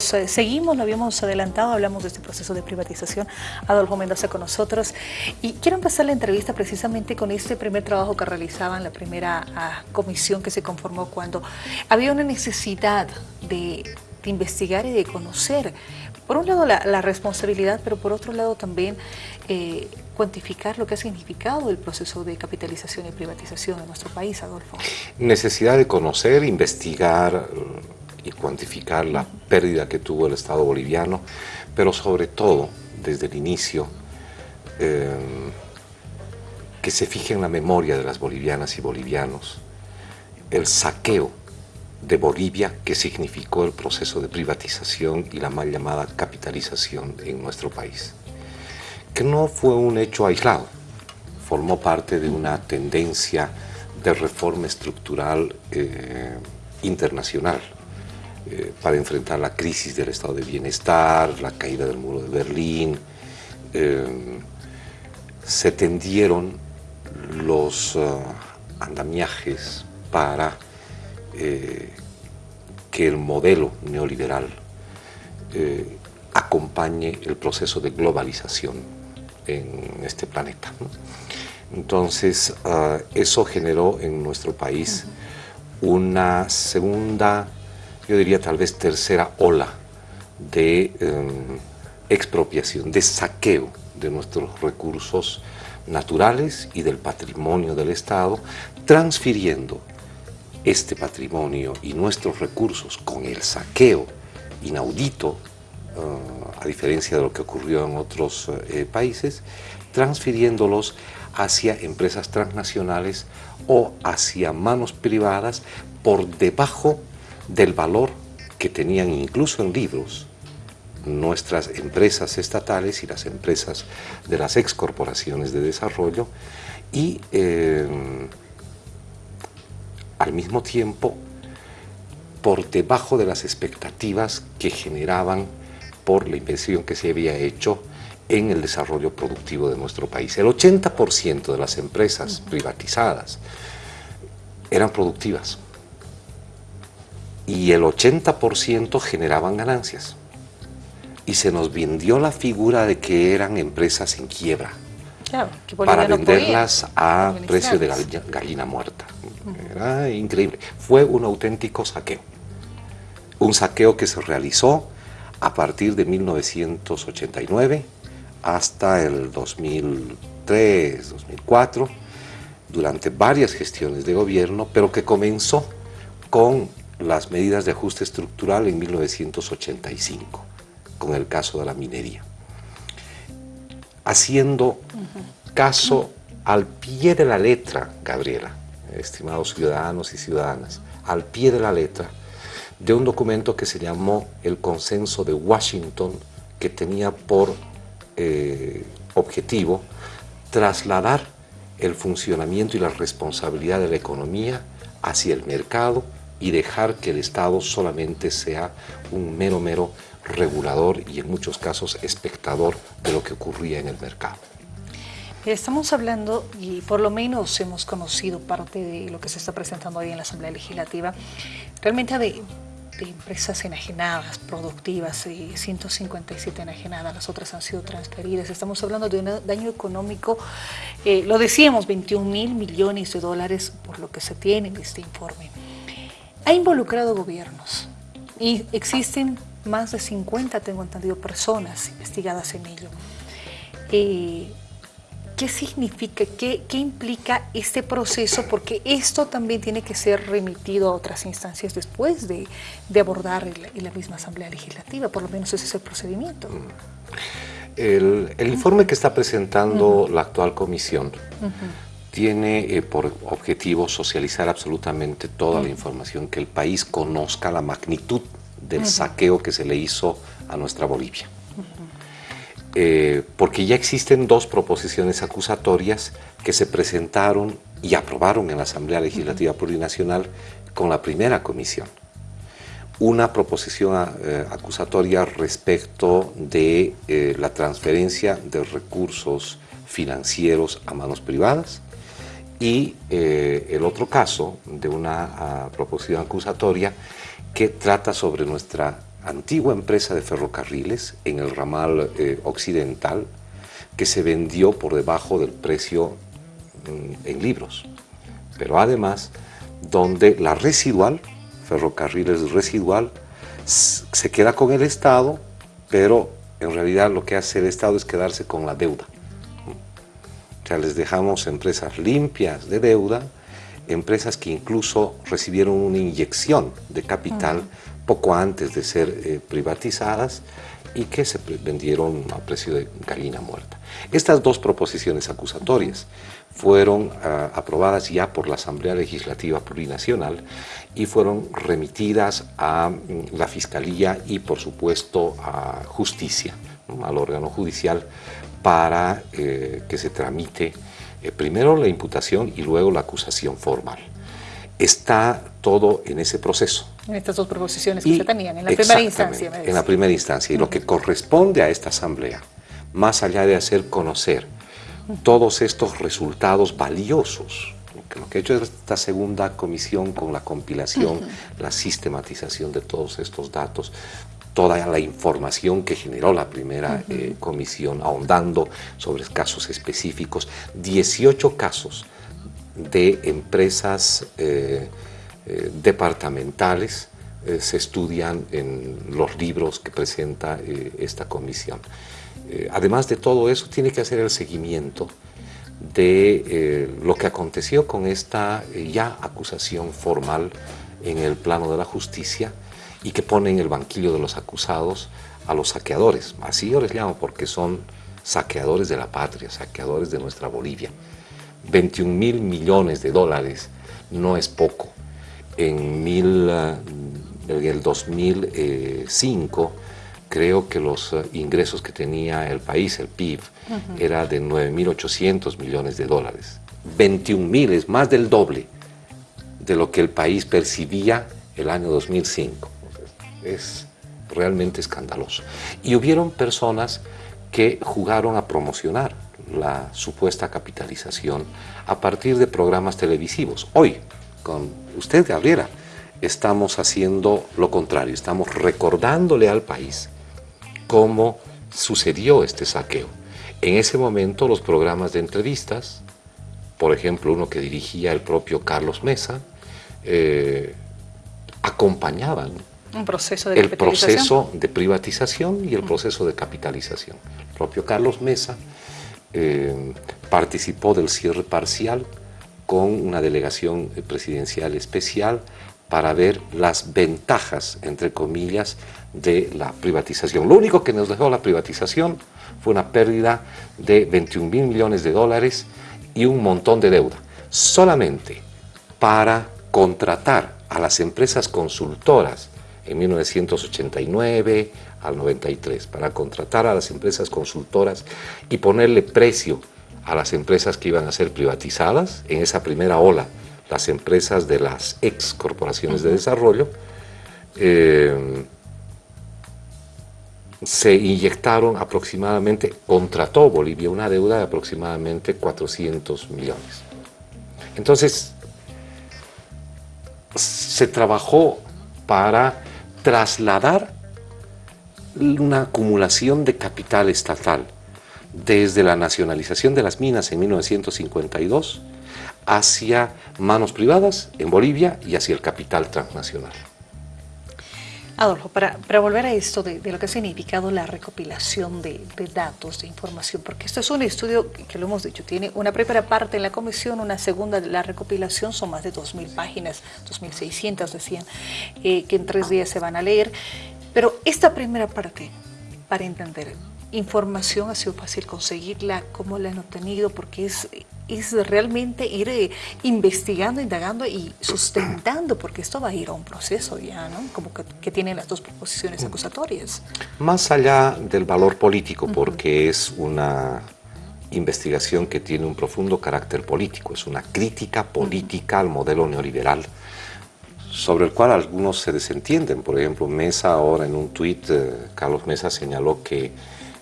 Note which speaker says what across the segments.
Speaker 1: Seguimos, lo habíamos adelantado, hablamos de este proceso de privatización. Adolfo Mendoza con nosotros. Y quiero empezar la entrevista precisamente con este primer trabajo que realizaban, la primera ah, comisión que se conformó cuando había una necesidad de, investigar y de conocer, por un lado la, responsabilidad, pero por otro lado también eh, cuantificar lo que ha significado el proceso de capitalización y privatización en nuestro país, Adolfo.
Speaker 2: Necesidad de conocer, investigar y cuantificar la pérdida que tuvo el Estado boliviano, pero sobre todo, desde el inicio, eh, que se fije en la memoria de las bolivianas y bolivianos el saqueo de Bolivia que significó el proceso de privatización y la mal llamada capitalización en nuestro país. Que no fue un hecho aislado, formó parte de una tendencia de reforma estructural eh, internacional eh, para enfrentar la crisis del estado de bienestar, la caída del muro de Berlín. Eh, se tendieron los eh, andamiajes para que el modelo neoliberal acompañe el proceso de globalización en este planeta. Entonces, eso generó en nuestro país una segunda yo diría tal vez tercera ola de em, expropiación, de saqueo de nuestros recursos naturales y del patrimonio del Estado, transfiriendo este patrimonio y nuestros recursos con el saqueo inaudito, eh, a diferencia de lo que ocurrió en otros eh, países, transfiriéndolos hacia empresas transnacionales o hacia manos privadas por debajo del valor que tenían incluso en libros nuestras empresas estatales y las empresas de las excorporaciones de desarrollo y eh, al mismo tiempo por debajo de las expectativas que generaban por la inversión que se había hecho en el desarrollo productivo de nuestro país. El 80% de las empresas privatizadas eran productivas y el 80% generaban ganancias. Y se nos vendió la figura de que eran empresas en quiebra para venderlas a precio de gallina, muerta. Era increíble. Fue un auténtico saqueo. Un saqueo que se realizó a partir de 1989 hasta el 2003, 2004, durante varias gestiones de gobierno, pero que comenzó con las medidas de ajuste estructural en 1985, con el caso de la minería. Haciendo caso al pie de la letra, Gabriela, estimados ciudadanos y ciudadanas, al pie de la letra de un documento que se llamó el Consenso de Washington, que tenía por eh, objetivo trasladar el funcionamiento y la responsabilidad de la economía hacia el mercado y dejar que el Estado solamente sea un mero, mero regulador y en muchos casos espectador de lo que ocurría en el mercado.
Speaker 1: Estamos hablando, y por lo menos hemos conocido parte de lo que se está presentando hoy en la Asamblea Legislativa, realmente de, empresas enajenadas, productivas, 157 enajenadas, las otras han sido transferidas. Estamos hablando de un daño económico, eh, lo decíamos, 21 mil millones de dólares por lo que se tiene en este informe ha involucrado gobiernos y existen más de 50, tengo entendido, personas investigadas en ello. Eh, ¿Qué significa, qué, implica este proceso? Porque esto también tiene que ser remitido a otras instancias después de, abordar en la, misma Asamblea Legislativa, por lo menos ese es el procedimiento.
Speaker 2: El, informe que está presentando la actual comisión tiene eh, por objetivo socializar absolutamente toda la información, que el país conozca la magnitud del saqueo que se le hizo a nuestra Bolivia. Eh, porque ya existen dos proposiciones acusatorias que se presentaron y aprobaron en la Asamblea Legislativa Plurinacional con la primera comisión. Una proposición eh, acusatoria respecto de la transferencia de recursos financieros a manos privadas y eh, el otro caso de una ah, proposición acusatoria que trata sobre nuestra antigua empresa de ferrocarriles en el ramal eh, occidental que se vendió por debajo del precio en libros. Pero además, donde la residual, ferrocarriles residual, se queda con el Estado, pero en realidad lo que hace el Estado es quedarse con la deuda. O sea, les dejamos empresas limpias de deuda, empresas que incluso recibieron una inyección de capital poco antes de ser eh, privatizadas y que se vendieron a precio de gallina muerta. Estas dos proposiciones acusatorias fueron ah, aprobadas ya por la Asamblea Legislativa Plurinacional y fueron remitidas a mm, la Fiscalía y por supuesto a Justicia, al órgano judicial, para eh, que se tramite eh, primero la imputación y luego la acusación formal. Está todo en ese proceso.
Speaker 1: En estas dos proposiciones que se tenían, en la primera instancia.
Speaker 2: En la primera instancia. Y lo que corresponde a esta asamblea, más allá de hacer conocer todos estos resultados valiosos, lo que ha hecho esta segunda comisión con la compilación, la sistematización de todos estos datos, toda la información que generó la primera eh, comisión, ahondando sobre casos específicos, 18 casos de empresas eh, eh, departamentales se estudian en los libros que presenta esta comisión. además de todo eso, tiene que hacer el seguimiento de lo que aconteció con esta ya acusación formal en el plano de la justicia, y que pone en el banquillo de los acusados a los saqueadores. Así yo les llamo porque son saqueadores de la patria, saqueadores de nuestra Bolivia. 21 mil millones de dólares no es poco. En, mil, eh, en el 2005 creo que los eh, ingresos que tenía el país, el PIB, era de 9.800 millones de dólares. 21 mil es más del doble de lo que el país percibía el año 2005 es realmente escandaloso. Y hubieron personas que jugaron a promocionar la supuesta capitalización a partir de programas televisivos. Hoy, con usted, Gabriela, estamos haciendo lo contrario, estamos recordándole al país cómo sucedió este saqueo. En ese momento los programas de entrevistas, por ejemplo uno que dirigía el propio Carlos Mesa, eh, acompañaban
Speaker 1: proceso de
Speaker 2: el proceso de privatización y el proceso de capitalización. El propio Carlos Mesa eh, participó del cierre parcial con una delegación presidencial especial para ver las ventajas, entre comillas, de la privatización. Lo único que nos dejó la privatización fue una pérdida de 21 mil millones de dólares y un montón de deuda, solamente para contratar a las empresas consultoras en 1989 al 93 para contratar a las empresas consultoras y ponerle precio a las empresas que iban a ser privatizadas en esa primera ola, las empresas de las ex corporaciones de desarrollo, eh, se inyectaron aproximadamente, contrató Bolivia una deuda de aproximadamente 400 millones. Entonces, se trabajó para trasladar una acumulación de capital estatal desde la nacionalización de las minas en 1952 hacia manos privadas en Bolivia y hacia el capital transnacional.
Speaker 1: Adolfo, para, volver a esto de, lo que ha significado la recopilación de, datos, de información, porque esto es un estudio que, lo hemos dicho, tiene una primera parte en la comisión, una segunda, la recopilación son más de 2.000 páginas, 2.600 decían, eh, que en tres días se van a leer, pero esta primera parte, para entender, información ha sido fácil conseguirla, cómo la han obtenido, porque es es realmente ir eh, investigando, indagando y sustentando, porque esto va a ir a un proceso ya, ¿no? Como que, tienen las dos proposiciones acusatorias.
Speaker 2: Más allá del valor político, porque es una investigación que tiene un profundo carácter político, es una crítica política al modelo neoliberal sobre el cual algunos se desentienden. Por ejemplo, Mesa ahora en un tuit, eh, Carlos Mesa señaló que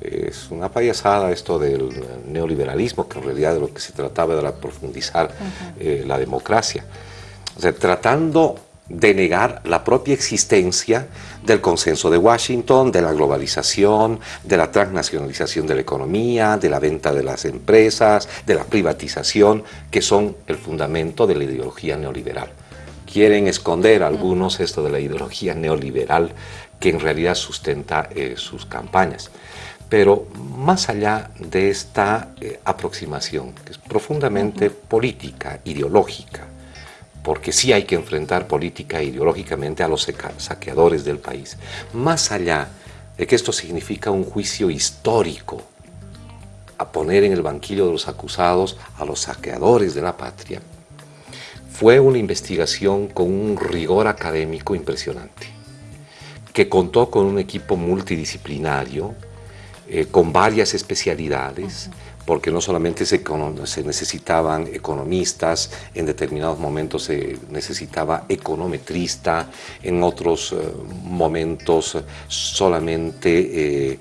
Speaker 2: es una payasada esto del neoliberalismo, que en realidad de lo que se trataba era profundizar eh, la democracia. O sea, tratando de negar la propia existencia del consenso de Washington, de la globalización, de la transnacionalización de la economía, de la venta de las empresas, de la privatización, que son el fundamento de la ideología neoliberal. Quieren esconder algunos esto de la ideología neoliberal que en realidad sustenta eh, sus campañas. Pero más allá de esta eh, aproximación, que es profundamente política, ideológica, porque sí hay que enfrentar política e ideológicamente a los saqueadores del país, más allá de que esto significa un juicio histórico, a poner en el banquillo de los acusados a los saqueadores de la patria, fue una investigación con un rigor académico impresionante, que contó con un equipo multidisciplinario, eh, con varias especialidades, porque no solamente se, necesitaban economistas, en determinados momentos se necesitaba econometrista, en otros eh, momentos solamente eh,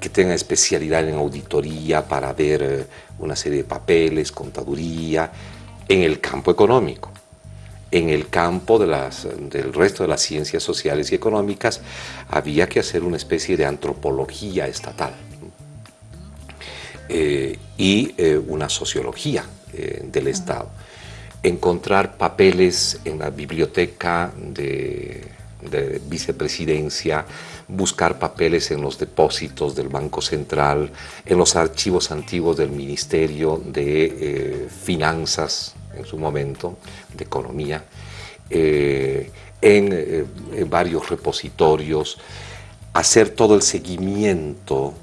Speaker 2: que tenga especialidad en auditoría para ver una serie de papeles, contaduría, en el campo económico en el campo de las, del resto de las ciencias sociales y económicas había que hacer una especie de antropología estatal eh, y eh, una sociología eh, del Estado. Encontrar papeles en la biblioteca de, de vicepresidencia, buscar papeles en los depósitos del Banco Central, en los archivos antiguos del Ministerio de Finanzas, en su momento, de economía, eh, eh, en, varios repositorios, hacer todo el seguimiento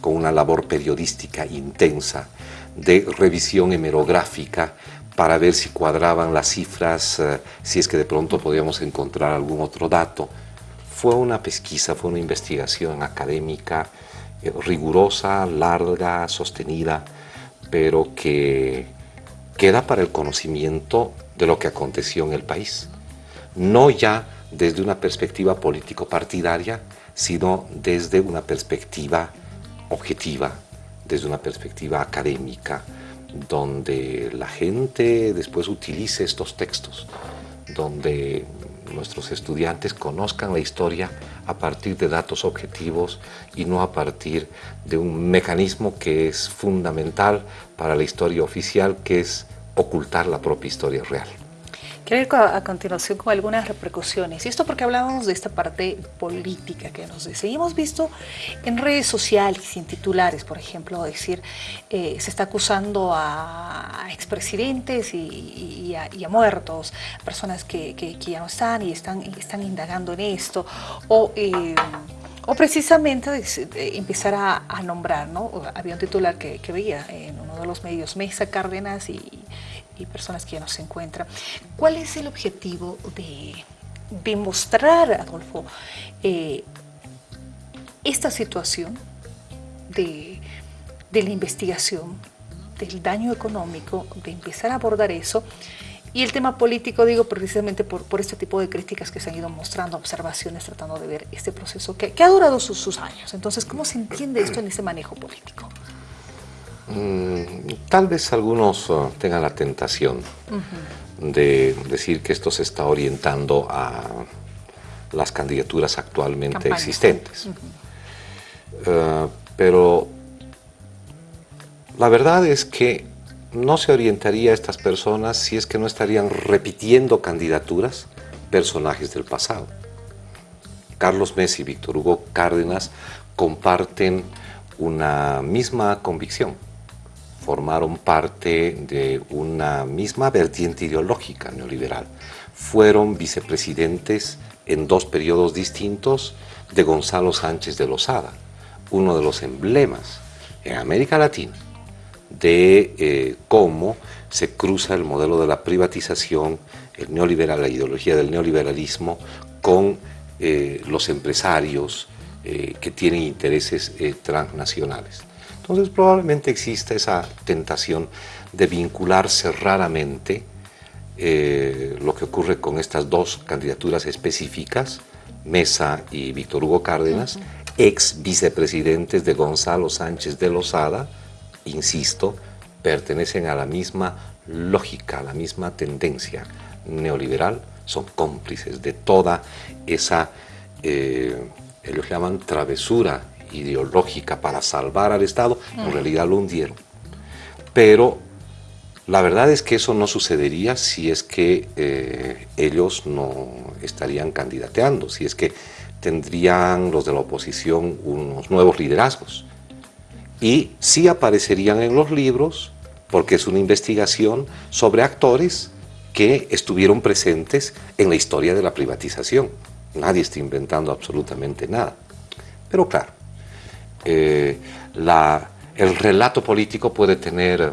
Speaker 2: con una labor periodística intensa de revisión hemerográfica para ver si cuadraban las cifras, eh, si es que de pronto podíamos encontrar algún otro dato. Fue una pesquisa, fue una investigación académica rigurosa, larga, sostenida, pero que queda para el conocimiento de lo que aconteció en el país. No ya desde una perspectiva político-partidaria, sino desde una perspectiva objetiva, desde una perspectiva académica, donde la gente después utilice estos textos, donde nuestros estudiantes conozcan la historia a partir de datos objetivos y no a partir de un mecanismo que es fundamental para la historia oficial, que es ocultar la propia historia real.
Speaker 1: Quiero ir a, continuación con algunas repercusiones. Y esto porque hablábamos de esta parte política que nos dice. Y hemos visto en redes sociales y en titulares, por ejemplo, decir, eh, se está acusando a, expresidentes y, a, muertos, personas que, ya no están y están, están indagando en esto. O... Eh, o precisamente empezar a, nombrar, ¿no? Había un titular que, veía en uno de los medios, Mesa Cárdenas y, personas que ya no se encuentran. ¿Cuál es el objetivo de, de mostrar, Adolfo, eh, esta situación de, de la investigación, del daño económico, de empezar a abordar eso y el tema político, digo, precisamente por, por este tipo de críticas que se han ido mostrando, observaciones, tratando de ver este proceso que, que ha durado sus, sus, años. Entonces, ¿cómo se entiende esto en ese manejo político?
Speaker 2: Mm, tal vez algunos uh, tengan la tentación de decir que esto se está orientando a las candidaturas actualmente existentes. Uh, pero la verdad es que no se orientaría a estas personas si es que no estarían repitiendo candidaturas personajes del pasado. Carlos Messi y Víctor Hugo Cárdenas comparten una misma convicción, formaron parte de una misma vertiente ideológica neoliberal. Fueron vicepresidentes en dos periodos distintos de Gonzalo Sánchez de Lozada, uno de los emblemas en América Latina de eh, cómo se cruza el modelo de la privatización, el neoliberal, la ideología del neoliberalismo con eh, los empresarios eh, que tienen intereses transnacionales. Entonces probablemente exista esa tentación de vincularse raramente lo que ocurre con estas dos candidaturas específicas, Mesa y Víctor Hugo Cárdenas, ex vicepresidentes de Gonzalo Sánchez de Lozada, insisto, pertenecen a la misma lógica, a la misma tendencia neoliberal son cómplices de toda esa, eh, ellos llaman travesura ideológica para salvar al Estado, en realidad lo hundieron. Pero la verdad es que eso no sucedería si es que eh, ellos no estarían candidateando, si es que tendrían los de la oposición unos nuevos liderazgos. Y sí aparecerían en los libros, porque es una investigación sobre actores que estuvieron presentes en la historia de la privatización. Nadie está inventando absolutamente nada. Pero claro, eh, el relato político puede tener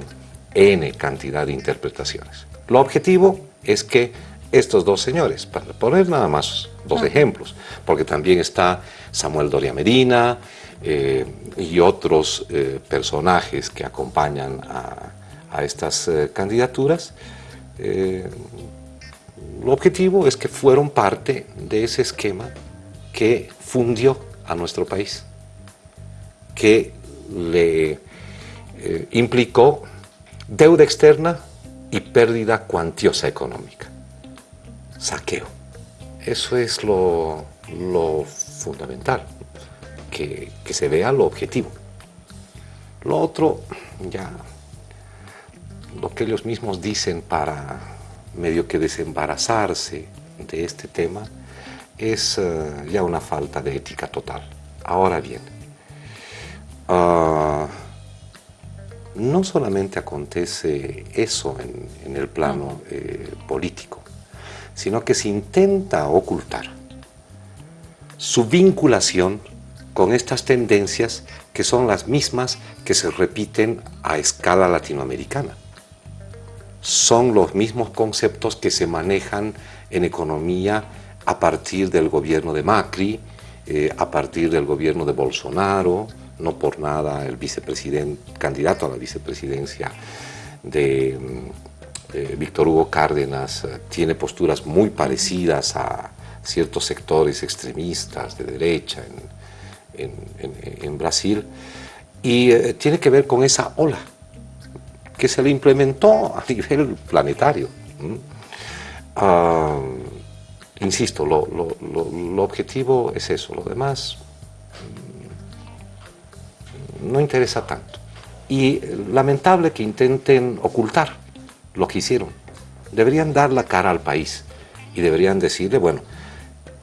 Speaker 2: N cantidad de interpretaciones. Lo objetivo es que estos dos señores, para poner nada más dos ejemplos, porque también está Samuel Doria Medina eh, y otros eh, personajes que acompañan a, estas eh, candidaturas, lo objetivo es que fueron parte de ese esquema que fundió a nuestro país, que le implicó deuda externa y pérdida cuantiosa económica. Saqueo. Eso es lo, fundamental, que, que se vea lo objetivo. Lo otro, ya, lo que ellos mismos dicen para medio que desembarazarse de este tema, es eh, ya una falta de ética total. Ahora bien, uh, no solamente acontece eso en, el plano eh, político, sino que se intenta ocultar su vinculación con estas tendencias que son las mismas que se repiten a escala latinoamericana. Son los mismos conceptos que se manejan en economía a partir del gobierno de Macri, eh, a partir del gobierno de Bolsonaro, no por nada el vicepresidente, candidato a la vicepresidencia de mm, Víctor Hugo Cárdenas eh, tiene posturas muy parecidas a ciertos sectores extremistas de derecha en, Brasil y eh, tiene que ver con esa ola que se le implementó a nivel planetario. Ah, insisto, lo, lo objetivo es eso, lo demás no interesa tanto. Y lamentable que intenten ocultar lo que hicieron. Deberían dar la cara al país y deberían decirle, bueno,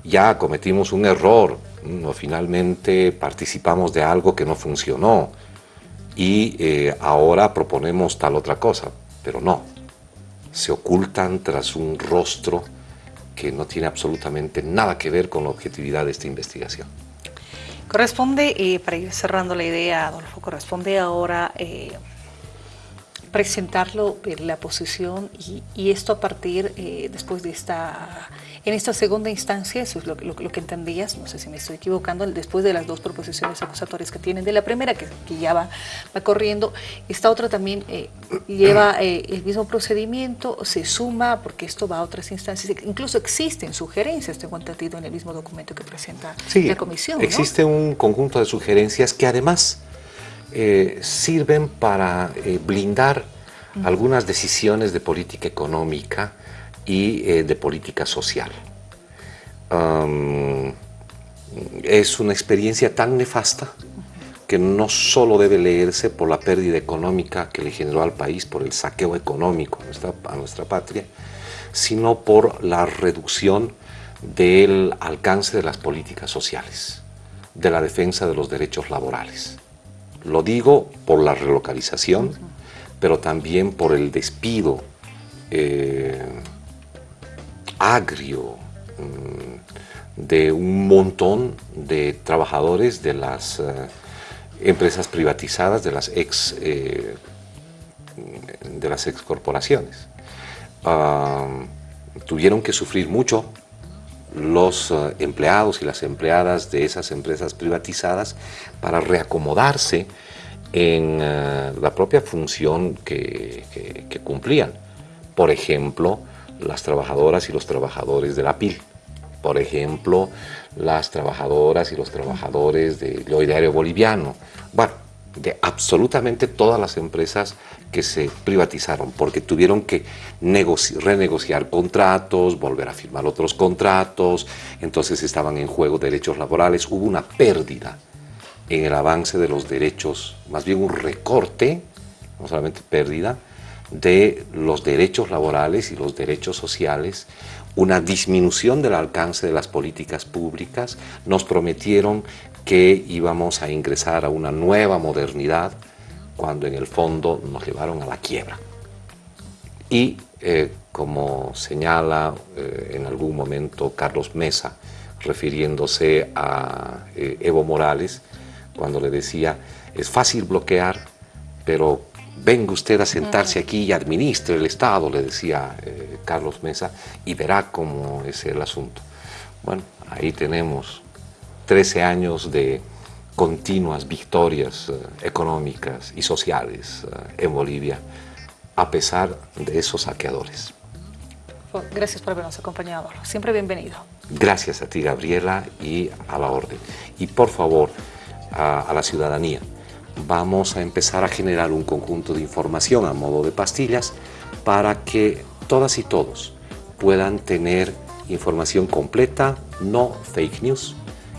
Speaker 2: ya cometimos un error, no, finalmente participamos de algo que no funcionó y eh, ahora proponemos tal otra cosa, pero no, se ocultan tras un rostro que no tiene absolutamente nada que ver con la objetividad de esta investigación.
Speaker 1: Corresponde, eh, para ir cerrando la idea, Adolfo, corresponde ahora eh, presentarlo, en la posición y, esto a partir, eh, después de esta en esta segunda instancia, eso es lo, que entendías, no sé si me estoy equivocando, después de las dos proposiciones acusatorias que tienen, de la primera que, ya va, va, corriendo, esta otra también eh, lleva eh, el mismo procedimiento, se suma, porque esto va a otras instancias, incluso existen sugerencias, tengo entendido, en el mismo documento que presenta la comisión.
Speaker 2: existe un conjunto de sugerencias que además eh, sirven para blindar algunas decisiones de política económica y eh, de política social. es una experiencia tan nefasta que no solo debe leerse por la pérdida económica que le generó al país, por el saqueo económico a nuestra, a nuestra patria, sino por la reducción del alcance de las políticas sociales, de la defensa de los derechos laborales. Lo digo por la relocalización, pero también por el despido eh, agrio mm, de un montón de trabajadores de las eh, empresas privatizadas, de las ex, eh, de las ex corporaciones. tuvieron que sufrir mucho los eh, empleados y las empleadas de esas empresas privatizadas para reacomodarse en la propia función que, que cumplían. Por ejemplo, las trabajadoras y los trabajadores de la PIL. Por ejemplo, las trabajadoras y los trabajadores del Diario Boliviano. Bueno, de absolutamente todas las empresas que se privatizaron, porque tuvieron que renegociar contratos, volver a firmar otros contratos, entonces estaban en juego derechos laborales, hubo una pérdida en el avance de los derechos, más bien un recorte, no solamente pérdida, de los derechos laborales y los derechos sociales, una disminución del alcance de las políticas públicas, nos prometieron que íbamos a ingresar a una nueva modernidad, cuando en el fondo nos llevaron a la quiebra. Y eh, como señala eh, en algún momento Carlos Mesa, refiriéndose a eh, Evo Morales, cuando le decía, es fácil bloquear, pero venga usted a sentarse aquí y administre el Estado, le decía Carlos Mesa, y verá cómo es el asunto. Bueno, ahí tenemos 13 años de continuas victorias eh, económicas y sociales eh, en Bolivia, a pesar de esos saqueadores.
Speaker 1: Gracias por habernos acompañado. Siempre bienvenido.
Speaker 2: Gracias a ti, Gabriela, y a la orden. Y por favor, a, la ciudadanía, vamos a empezar a generar un conjunto de información a modo de pastillas para que todas y todos puedan tener información completa, no fake news,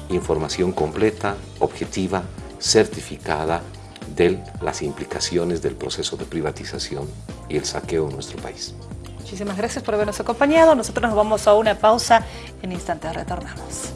Speaker 2: información completa, objetiva, certificada de las implicaciones del proceso de privatización y el saqueo en nuestro país.
Speaker 1: Muchísimas gracias por habernos acompañado. Nosotros nos vamos a una pausa. En instantes retornamos.